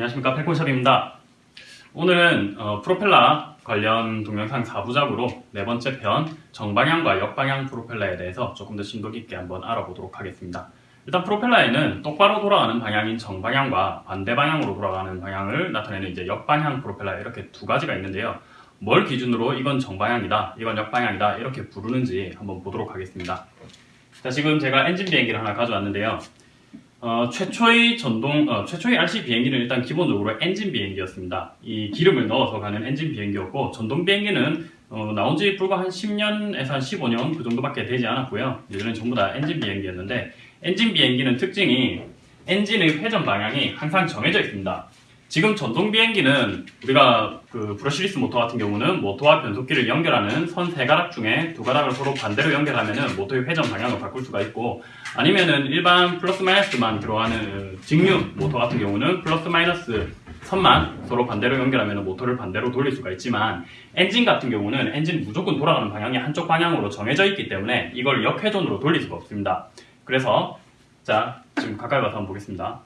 안녕하십니까 펠콘샵입니다. 오늘은 어, 프로펠러 관련 동영상 4부작으로 네 번째 편 정방향과 역방향 프로펠러에 대해서 조금 더 심도 깊게 한번 알아보도록 하겠습니다. 일단 프로펠러에는 똑바로 돌아가는 방향인 정방향과 반대 방향으로 돌아가는 방향을 나타내는 이제 역방향 프로펠러 이렇게 두 가지가 있는데요. 뭘 기준으로 이건 정방향이다, 이건 역방향이다 이렇게 부르는지 한번 보도록 하겠습니다. 자 지금 제가 엔진 비행기를 하나 가져왔는데요. 어, 최초의 전동, 어, 최초의 RC 비행기는 일단 기본적으로 엔진 비행기였습니다. 이 기름을 넣어서 가는 엔진 비행기였고, 전동 비행기는 어, 나온 지 불과 한 10년에서 한 15년 그 정도밖에 되지 않았고요. 예전엔 전부 다 엔진 비행기였는데, 엔진 비행기는 특징이 엔진의 회전 방향이 항상 정해져 있습니다. 지금 전동 비행기는 우리가 그 brushless 모터 같은 경우는 모터와 변속기를 연결하는 선 세 가닥 중에 두 가닥을 서로 반대로 연결하면은 모터의 회전 방향을 바꿀 수가 있고 아니면은 일반 플러스 마이너스만 들어가는 직류 모터 같은 경우는 플러스 마이너스 선만 서로 반대로 연결하면 모터를 반대로 돌릴 수가 있지만 엔진 같은 경우는 엔진 무조건 돌아가는 방향이 한쪽 방향으로 정해져 있기 때문에 이걸 역회전으로 돌릴 수가 없습니다. 그래서 자 지금 가까이 가서 한번 보겠습니다.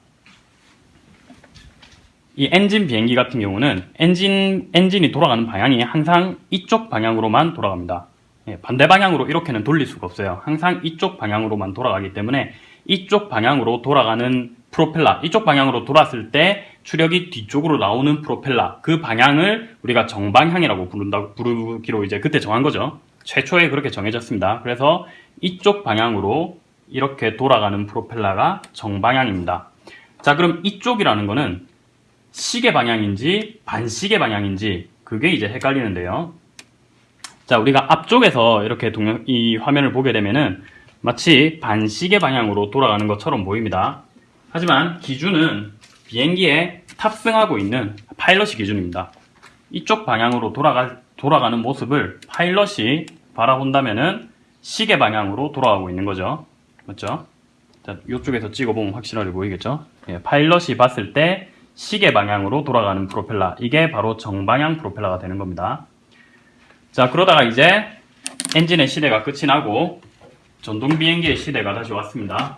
이 엔진 비행기 같은 경우는 엔진, 엔진이 돌아가는 방향이 항상 이쪽 방향으로만 돌아갑니다. 예, 반대 방향으로 이렇게는 돌릴 수가 없어요. 항상 이쪽 방향으로만 돌아가기 때문에 이쪽 방향으로 돌아가는 프로펠러, 이쪽 방향으로 돌았을 때 추력이 뒤쪽으로 나오는 프로펠러, 그 방향을 우리가 정방향이라고 부른다, 부르기로 이제 그때 정한 거죠. 최초에 그렇게 정해졌습니다. 그래서 이쪽 방향으로 이렇게 돌아가는 프로펠러가 정방향입니다. 자, 그럼 이쪽이라는 거는 시계 방향인지 반시계 방향인지 그게 이제 헷갈리는데요. 자, 우리가 앞쪽에서 이렇게 동영, 이 화면을 보게 되면은 마치 반시계 방향으로 돌아가는 것처럼 보입니다. 하지만 기준은 비행기에 탑승하고 있는 파일럿이 기준입니다. 이쪽 방향으로 돌아가, 돌아가는 모습을 파일럿이 바라본다면은 시계 방향으로 돌아가고 있는 거죠. 맞죠? 자, 이쪽에서 찍어보면 확실하게 보이겠죠? 예, 파일럿이 봤을 때 시계 방향으로 돌아가는 프로펠러. 이게 바로 정방향 프로펠러가 되는 겁니다. 자 그러다가 이제 엔진의 시대가 끝이 나고 전동 비행기의 시대가 다시 왔습니다.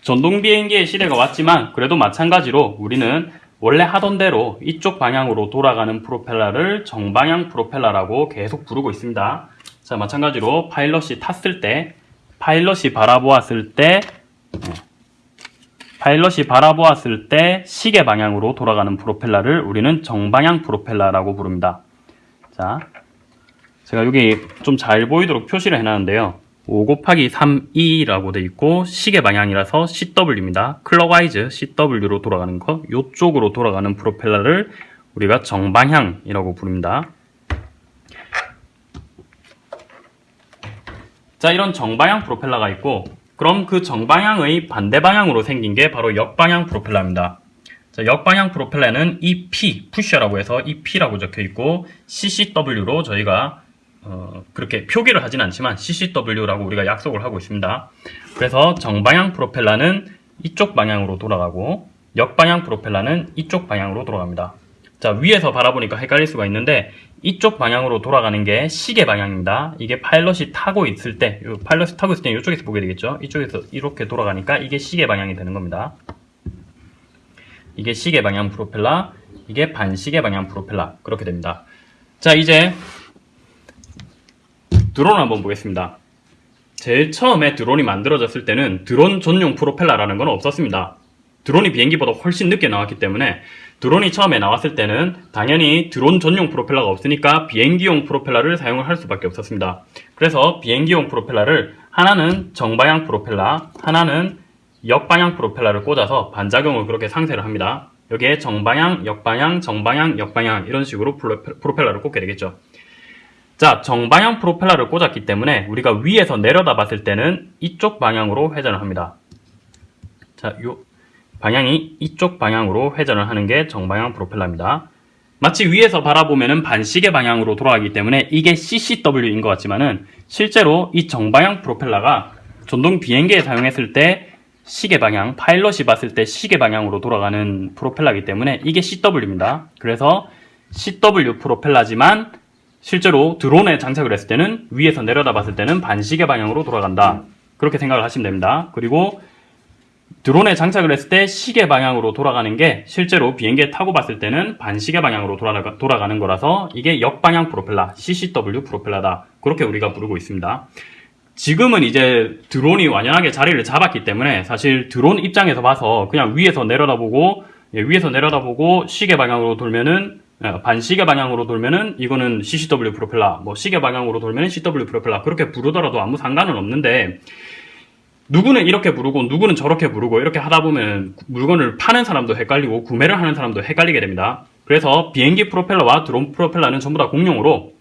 전동 비행기의 시대가 왔지만 그래도 마찬가지로 우리는 원래 하던 대로 이쪽 방향으로 돌아가는 프로펠러를 정방향 프로펠러라고 계속 부르고 있습니다. 자 마찬가지로 파일럿이 탔을 때 파일럿이 바라보았을 때 네. 파일럿이 바라보았을 때 시계 방향으로 돌아가는 프로펠러를 우리는 정방향 프로펠러라고 부릅니다. 자, 제가 여기 좀 잘 보이도록 표시를 해놨는데요. 5 곱하기 3E라고 돼 있고 시계 방향이라서 CW입니다. clockwise CW로 돌아가는 거 이쪽으로 돌아가는 프로펠러를 우리가 정방향이라고 부릅니다. 자 이런 정방향 프로펠러가 있고 그럼 그 정방향의 반대 방향으로 생긴 게 바로 역방향 프로펠러입니다. 자, 역방향 프로펠러는 EP, 푸셔라고 해서 EP라고 적혀 있고 CCW로 저희가 어, 그렇게 표기를 하진 않지만 CCW라고 우리가 약속을 하고 있습니다. 그래서 정방향 프로펠러는 이쪽 방향으로 돌아가고 역방향 프로펠러는 이쪽 방향으로 돌아갑니다. 자 위에서 바라보니까 헷갈릴 수가 있는데 이쪽 방향으로 돌아가는 게 시계 방향입니다. 이게 파일럿이 타고 있을 때 파일럿이 타고 있을 때 이쪽에서 보게 되겠죠. 이쪽에서 이렇게 돌아가니까 이게 시계 방향이 되는 겁니다. 이게 시계 방향 프로펠러 이게 반시계 방향 프로펠러 그렇게 됩니다. 자 이제 드론 한번 보겠습니다. 제일 처음에 드론이 만들어졌을 때는 드론 전용 프로펠러라는 건 없었습니다. 드론이 비행기보다 훨씬 늦게 나왔기 때문에 드론이 처음에 나왔을 때는 당연히 드론 전용 프로펠러가 없으니까 비행기용 프로펠러를 사용을 할 수밖에 없었습니다. 그래서 비행기용 프로펠러를 하나는 정방향 프로펠러, 하나는 역방향 프로펠러를 꽂아서 반작용을 그렇게 상세를 합니다. 여기에 정방향, 역방향, 정방향, 역방향 이런 식으로 프로펠러를 꽂게 되겠죠. 자, 정방향 프로펠러를 꽂았기 때문에 우리가 위에서 내려다 봤을 때는 이쪽 방향으로 회전을 합니다. 자, 요 방향이 이쪽 방향으로 회전을 하는 게 정방향 프로펠러입니다. 마치 위에서 바라보면 반시계 방향으로 돌아가기 때문에 이게 CCW인 것 같지만 은 실제로 이 정방향 프로펠러가 전동 비행기에 사용했을 때 시계 방향, 파일럿이 봤을 때 시계 방향으로 돌아가는 프로펠러이기 때문에 이게 CW입니다. 그래서 CW 프로펠러지만 실제로 드론에 장착을 했을 때는 위에서 내려다 봤을 때는 반시계 방향으로 돌아간다. 그렇게 생각을 하시면 됩니다. 그리고 드론에 장착을 했을 때 시계 방향으로 돌아가는 게 실제로 비행기에 타고 봤을 때는 반시계 방향으로 돌아가, 돌아가는 거라서 이게 역방향 프로펠러, CCW 프로펠러다. 그렇게 우리가 부르고 있습니다. 지금은 이제 드론이 완연하게 자리를 잡았기 때문에 사실 드론 입장에서 봐서 그냥 위에서 내려다보고 예, 위에서 내려다보고 시계 방향으로 돌면은 예, 반시계 방향으로 돌면은 이거는 CCW 프로펠러, 뭐 시계 방향으로 돌면은 CW 프로펠러 그렇게 부르더라도 아무 상관은 없는데 누구는 이렇게 부르고 누구는 저렇게 부르고 이렇게 하다 보면 물건을 파는 사람도 헷갈리고 구매를 하는 사람도 헷갈리게 됩니다. 그래서 비행기 프로펠러와 드론 프로펠러는 전부 다 공용으로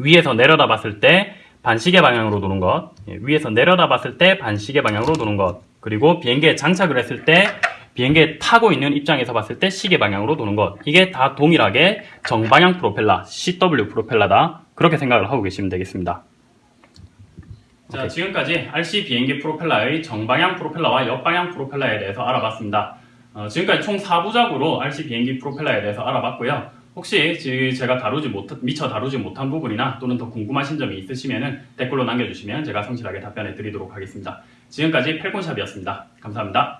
위에서 내려다 봤을 때 반시계 방향으로 도는 것, 예, 위에서 내려다 봤을 때 반시계 방향으로 도는 것, 그리고 비행기에 장착을 했을 때 비행기에 타고 있는 입장에서 봤을 때 시계 방향으로 도는 것, 이게 다 동일하게 정방향 프로펠러, CW 프로펠러다. 그렇게 생각을 하고 계시면 되겠습니다. 자, 지금까지 RC 비행기 프로펠러의 정방향 프로펠러와 역방향 프로펠러에 대해서 알아봤습니다. 어, 지금까지 총 4부작으로 RC 비행기 프로펠러에 대해서 알아봤고요. 혹시 지- 제가 다루지 못, 미처 다루지 못한 부분이나 또는 더 궁금하신 점이 있으시면 댓글로 남겨주시면 제가 성실하게 답변해 드리도록 하겠습니다. 지금까지 펠콘샵이었습니다. 감사합니다.